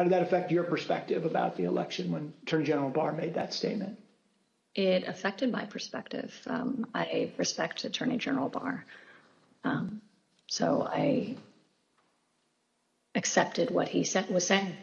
How did that affect your perspective about the election when Attorney General Barr made that statement? It affected my perspective. Um, I respect Attorney General Barr. Um, so I accepted what he said, was saying.